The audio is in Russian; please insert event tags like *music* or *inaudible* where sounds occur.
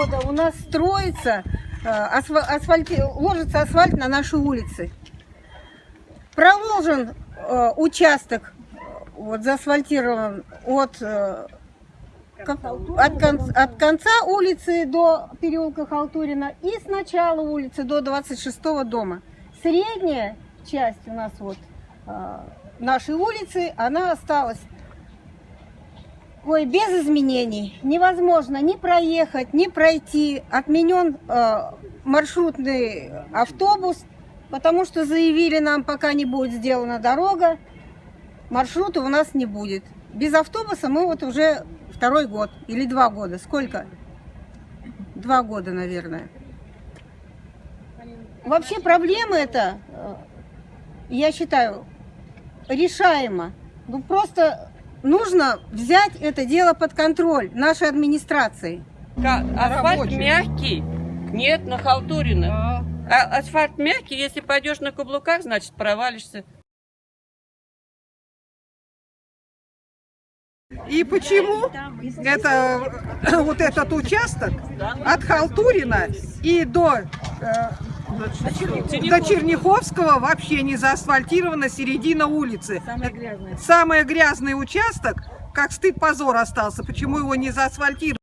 года у нас строится, э, асфа- асфальти- ложится асфальт на наши улицы. Проложен э, участок, э, вот заасфальтирован от, как- от, кон- от конца улицы до переулка Халтурина и с начала улицы до 26 дома. Средняя часть у нас вот нашей улицы, она осталась Ой, без изменений. Невозможно ни проехать, ни пройти. Отменен э, маршрутный автобус, потому что заявили нам, пока не будет сделана дорога, маршрута у нас не будет. Без автобуса мы вот уже второй год или два года. Сколько? Два года, наверное. Вообще проблема это, э, я считаю, решаема. Ну просто нужно взять это дело под контроль нашей администрации. Асфальт рабочий. мягкий. Нет, на халтурина. А асфальт мягкий, если пойдешь на каблуках, значит провалишься. И почему это *coughs* вот этот участок от Халтурина и до, до Черняховского вообще не заасфальтирована середина улицы. Самый грязный. участок, как стыд позор остался. Почему его не заасфальтировали?